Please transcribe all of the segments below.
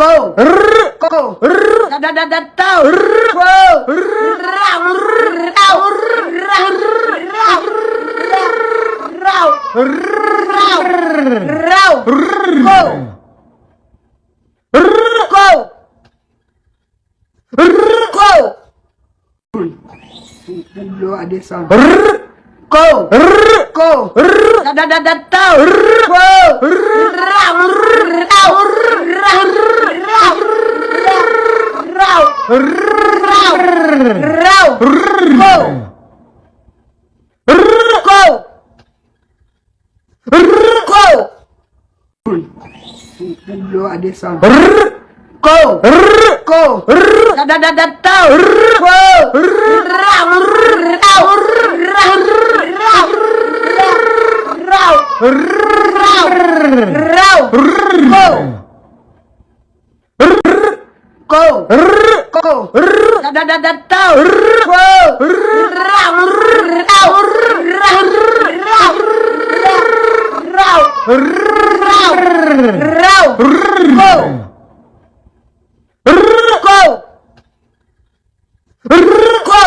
Go. Rrr. Go. Rrr. Da da da da tau. Rrr. Go. Rrr. Rau. Rau. Rau. Rau. Rau. Rau. Rau. Go. Rrr. Go. Rrr. Go. Hello, Adesan. Rrr. Go. Rrr. Go. Rrr. Da da da da tau. Rrr. Go. Rrr. Rau. Rau. Rau. Rau. Rau. Rau. Rau. Go. Rrr. Go. Rrr. Go. Hello, Adesan. Rrr. Go. Rrr. Go. Rrr. Da da da da tau. Rrr. Go. Rrr. Rau. Rau. Rau. Rau. Rau. Rau. Rau. Go. Go. Go. Go. Rrr. Rau. Rau. Rau. Rau. Rau. Rau. Rau. Go. Rrr. Go. Rrr. Go.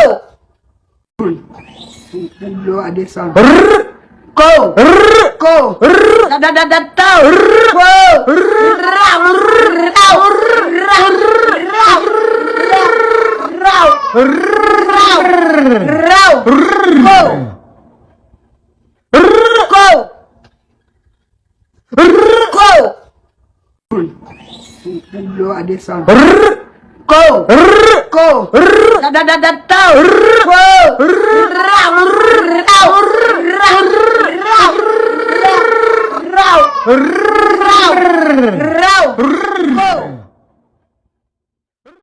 Hello, Adesan. Rrr. Go. Rrr. Go. Rrr. Da da da da tau. Rrr. Go. Rrr. Rau. Rau. Rau. Rau. Rau. Rau. Go. Go. Go. Adesan. Rrr. Go. Go. Da da da da tau. Go. Rau. Rau. Rau. Rau. Rau. Rau.